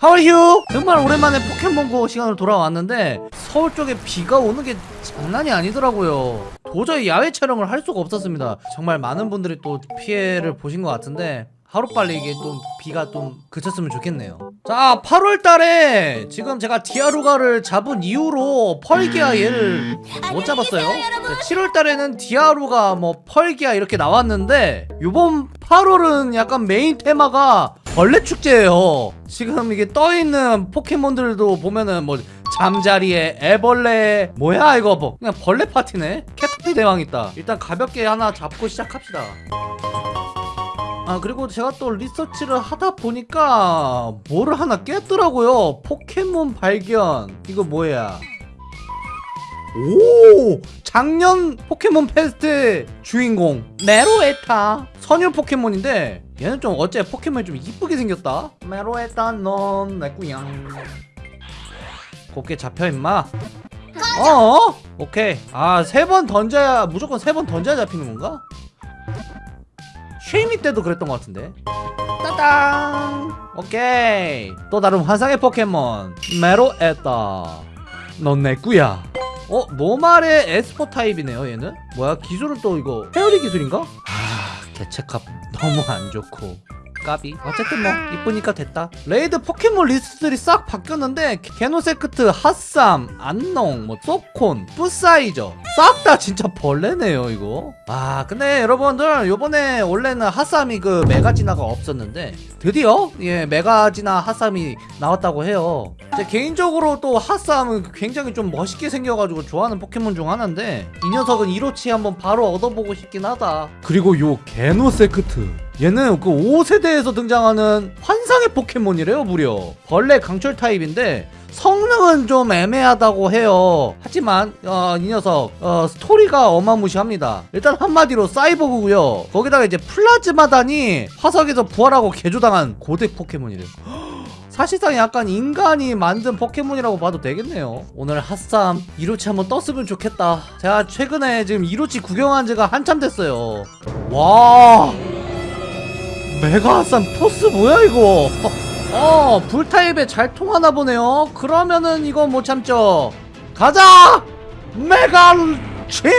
하와이휴! 정말 오랜만에 포켓몬고 시간으로 돌아왔는데 서울 쪽에 비가 오는 게 장난이 아니더라고요. 도저히 야외 촬영을 할 수가 없었습니다. 정말 많은 분들이 또 피해를 보신 것 같은데 하루빨리 이게 좀 비가 좀 그쳤으면 좋겠네요. 자 8월달에 지금 제가 디아루가를 잡은 이후로 펄기아 얘를 못 잡았어요. 7월달에는 디아루가 뭐 펄기아 이렇게 나왔는데 요번 8월은 약간 메인 테마가 벌레 축제예요. 지금 이게 떠있는 포켓몬들도 보면은 뭐 잠자리에 애벌레 뭐야 이거 뭐. 그냥 벌레 파티네? 캐터피 대왕 있다. 일단 가볍게 하나 잡고 시작합시다. 아 그리고 제가 또 리서치를 하다 보니까 뭐를 하나 깼더라고요. 포켓몬 발견. 이거 뭐야 오! 작년 포켓몬 페스트 주인공 메로에타. 선율 포켓몬인데 얘는 좀 어째 포켓몬이 좀 이쁘게 생겼다? 메로에타 넌 내 꾸양 곱게 잡혀 임마. 어? 오케이. 아 세 번 던져야 무조건 세 번 던져야 잡히는 건가? 쉐이미 때도 그랬던 것 같은데. 따당 오케이. 또 다른 환상의 포켓몬 메로에타. 넌 내 꾸야 어? normal에 esper 타입이네요 얘는 뭐야 기술은 또 이거 fairy 기술인가? 아 개체값 너무 안 좋고 까비. 어쨌든 뭐 이쁘니까 됐다. raid 포켓몬 리스트들이 싹 바뀌었는데 게노세크트, 핫삼, 안농, 뭐 소콘, 쁘사이저. 싹 다 진짜 벌레네요 이거. 아 근데 여러분들 요번에 원래는 핫삼이 그 메가진화가 없었는데 드디어 예 메가진화 핫삼이 나왔다고 해요. 제 개인적으로 또 핫삼은 굉장히 좀 멋있게 생겨가지고 좋아하는 포켓몬 중 하나인데 이 녀석은 이로치 한번 바로 얻어보고 싶긴 하다. 그리고 요 게노세크트 얘는 그 5세대에서 등장하는 환상의 포켓몬이래요 무려. 벌레 강철 타입인데 성능은 좀 애매하다고 해요. 하지만 어, 이 녀석 어, 스토리가 어마무시합니다. 일단 한마디로 사이보그고요. 거기다가 이제 플라즈마단이 화석에서 부활하고 개조당한 고대 포켓몬이래요. 사실상 약간 인간이 만든 포켓몬이라고 봐도 되겠네요. 오늘 핫삼 이로치 한번 떴으면 좋겠다. 제가 최근에 지금 이로치 구경한 지가 한참 됐어요. 와 메가 핫삼 force 뭐야 이거? 어 불타입에 잘 통하나 보네요. 그러면은 이거 못 참죠. 가자! 메가진화!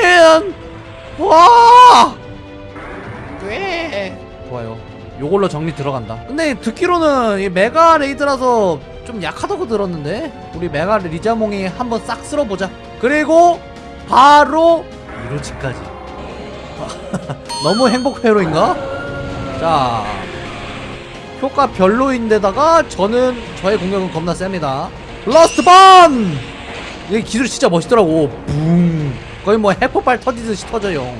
와! 꽤 좋아요. 요걸로 정리 들어간다. 근데 듣기로는 이 메가 raid라서 좀 약하다고 들었는데? 우리 메가 리자몽이 한번 싹 쓸어보자. 그리고 바로 이로치까지. 너무 행복 회로인가? 자 효과 별로인데다가 저는 저의 공격은 겁나 셉니다. Blast Burn! 이 기술 진짜 멋있더라고. 붕! 거의 뭐 핵폭발 터지듯이 터져요.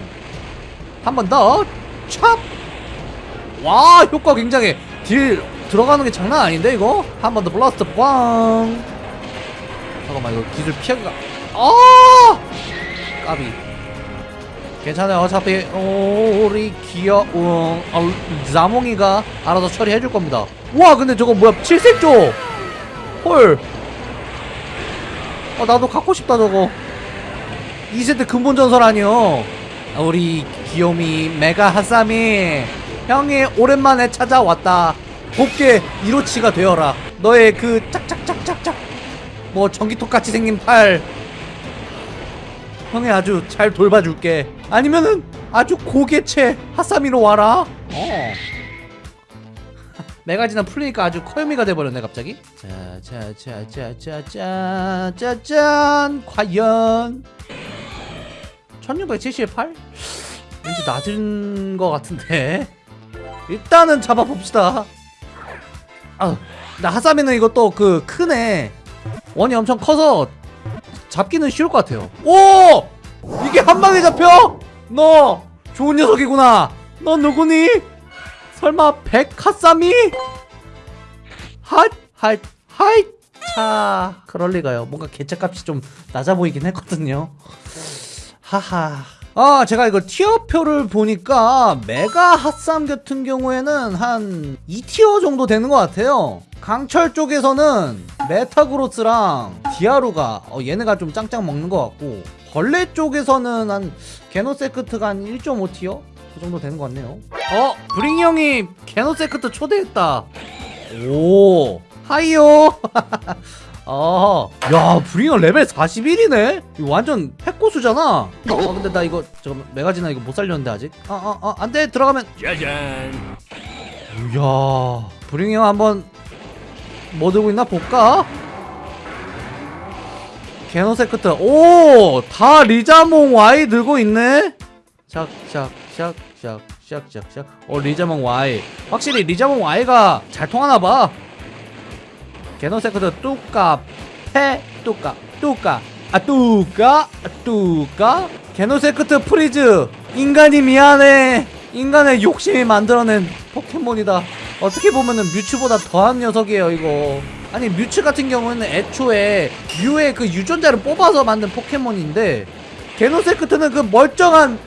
한 번 더. 찹! 와 효과 굉장해. deal 들어가는 게 장난 아닌데 이거? 한 번 더. Blast Burn 잠깐만 이거 기술 피하기가 아! 까비 괜찮아요. 어차피 우리 귀여운 어, 자몽이가 알아서 처리해줄 겁니다. 와 근데 저거 뭐야? 칠색조! 헐! 어, 나도 갖고 싶다 저거. 2세대 근본 전설 아니요. 아, 우리 귀요미 메가 하사미 형이 오랜만에 찾아왔다. 곱게 이로치가 되어라. 너의 그 짝짝짝짝짝 뭐 전기톱 같이 생긴 팔 형이 아주 잘 돌봐줄게. 아니면은 아주 고개체 하사미로 와라. 어. 메가지나 풀리니까 아주 커요미가 돼버렸네 갑자기. 자자자자자자자짠. 과연. 1678? 왠지 낮은 것 같은데. 일단은 잡아봅시다. 아, 나 핫삼이는 이것도 그 크네. 원이 엄청 커서 잡기는 쉬울 것 같아요 오! 이게 한 방에 잡혀? 너 좋은 녀석이구나 너 누구니? 설마 백 핫삼이? 핫! 핫! 하이! 차 그럴 리가요 뭔가 개체값이 좀 낮아 보이긴 했거든요 하하 아 제가 이거 tier표를 보니까 메가 핫삼 같은 경우에는 한 2 tier 정도 되는 것 같아요 강철 쪽에서는 메타그로스랑 디아루가 어, 얘네가 좀 짱짱 먹는 것 같고 벌레 쪽에서는 한 게노세크트가 한 1.5 tier? 그 정도 되는 것 같네요 어? 브링이 형이 게노세크트 초대했다 오 Hi요 어 야 브링어 레벨 41이네? 이거 완전 핵고수잖아. 어? 근데 나 이거 잠깐만 메가진화 이거 못 살렸는데 아직? 어어어 안돼. 들어가면. 짜잔. 이야 브링어 한번 뭐 들고 있나 볼까? 게노세크트. 오 다 리자몽 Y 들고 있네? 샥샥샥샥샥샥샥. 어 리자몽 Y. 확실히 리자몽 Y가 잘 통하나봐 게노세크트 뚜까 패 뚜까 뚜까 아 뚜까 아, 뚜까 게노세크트 please. 인간이 미안해. 인간의 욕심이 만들어낸 포켓몬이다. 어떻게 보면은 뮤츠보다 더한 녀석이에요 이거. 아니 뮤츠 같은 경우는 애초에 뮤의 그 유전자를 뽑아서 만든 포켓몬인데 게노세크트는 그 멀쩡한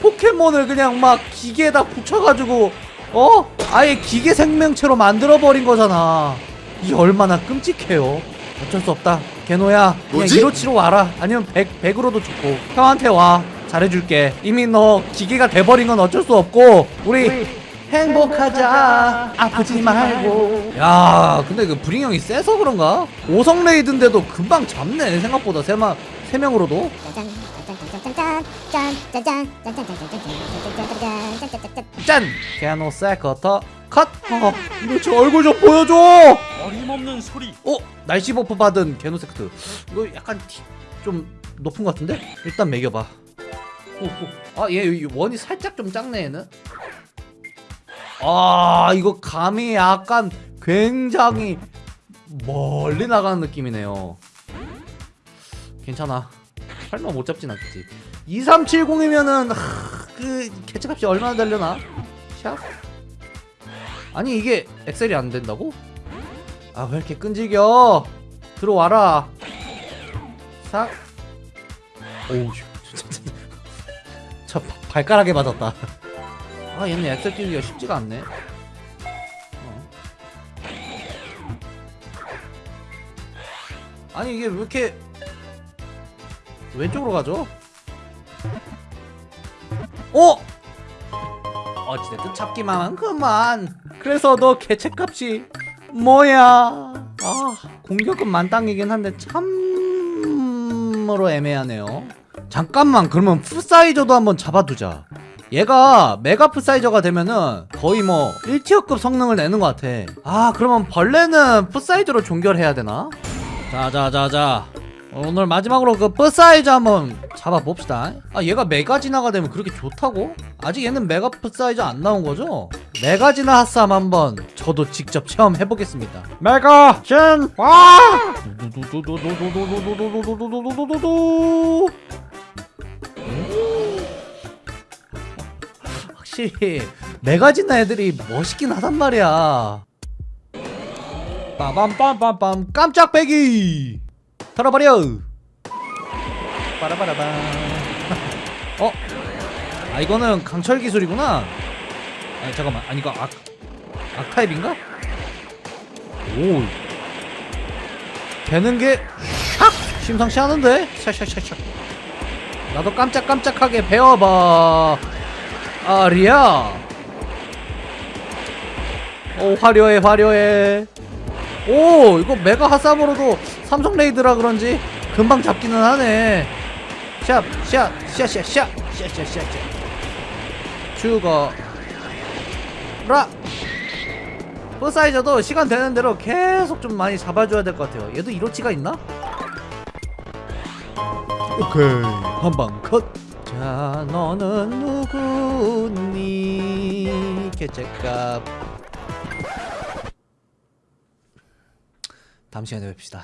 포켓몬을 그냥 막 기계에다 붙여가지고 어? 아예 기계 생명체로 만들어버린 거잖아 이게 얼마나 끔찍해요. 어쩔 수 없다. 게노야 그냥 뭐지? 이로치로 와라. 아니면 백, 백으로도 좋고. 형한테 와. 잘해줄게. 이미 너 기계가 돼버린 건 어쩔 수 없고. 우리, 행복하자. 아프지 말고. 야 근데 그 브링 형이 세서 그런가? 5성 raid인데도 금방 잡네. 생각보다 세마, 세 명으로도. 짠! 게노 세커터 컷! 어, 이거 얼굴 좀 보여줘! 어림없는 소리. 어? 날씨 버프 받은 게노세크트 이거 약간 티, 좀 높은 것 같은데? 일단 매겨봐 아얘 원이 살짝 좀 작네 얘는 아 이거 감이 약간 굉장히 멀리 나가는 느낌이네요 괜찮아 설마 못 잡진 않겠지 2370이면은 그 개체값이 얼마나 달려나? 샵 아니 이게 엑셀이 안 된다고? 아 왜 이렇게 끈질겨? 들어와라. 싹 오우 저 바- 발가락에 맞았다. 아 얘는 엑셀 띄우기가 쉽지가 않네. 어. 아니 이게 왜 이렇게 왼쪽으로 가죠? 어? 어찌됐든 잡기만. 한 그만. 그래서 너 개체값이 뭐야 아 공격은 만땅이긴 한데 참으로 애매하네요 잠깐만 그러면 풋사이저도 한번 잡아두자 얘가 메가 풋사이저가 되면은 거의 뭐 1티어급 성능을 내는 것 같아 아 그러면 벌레는 풋사이저로 종결해야 되나? 자자자자 오늘 마지막으로 그 풋사이저 한번 잡아봅시다 아 얘가 메가지나가 되면 그렇게 좋다고? 아직 얘는 메가 풋사이저 안 나온 거죠? 메가지나 핫삼 한번 저도 직접 체험해보겠습니다 메가 진 와! 확실히 메가지나 애들이 멋있긴 하단 말이야 빠밤빰빰빰 깜짝 배기 털어버려 빠라바라밤 어? 아 이거는 강철 기술이구나 아니 잠깐만. 아니 이거 악 악타입인가? 오. 되는 게 샥! 심상치 않은데? 샥샥샥샥. 나도 깜짝깜짝하게 배워봐. 아리야. 오 화려해 화려해. 오 이거 메가 핫삼으로도 삼성 레이드라 그런지 금방 잡기는 하네. 샵샵샤샤샤샤샤샤샤 죽어 라. 버사이저도 시간 되는 대로 계속 좀 많이 잡아줘야 될 것 같아요. 얘도 이로치가 있나? 오케이. 한방 컷 자 너는 누구니? 개체값. 다음 시간에 뵙시다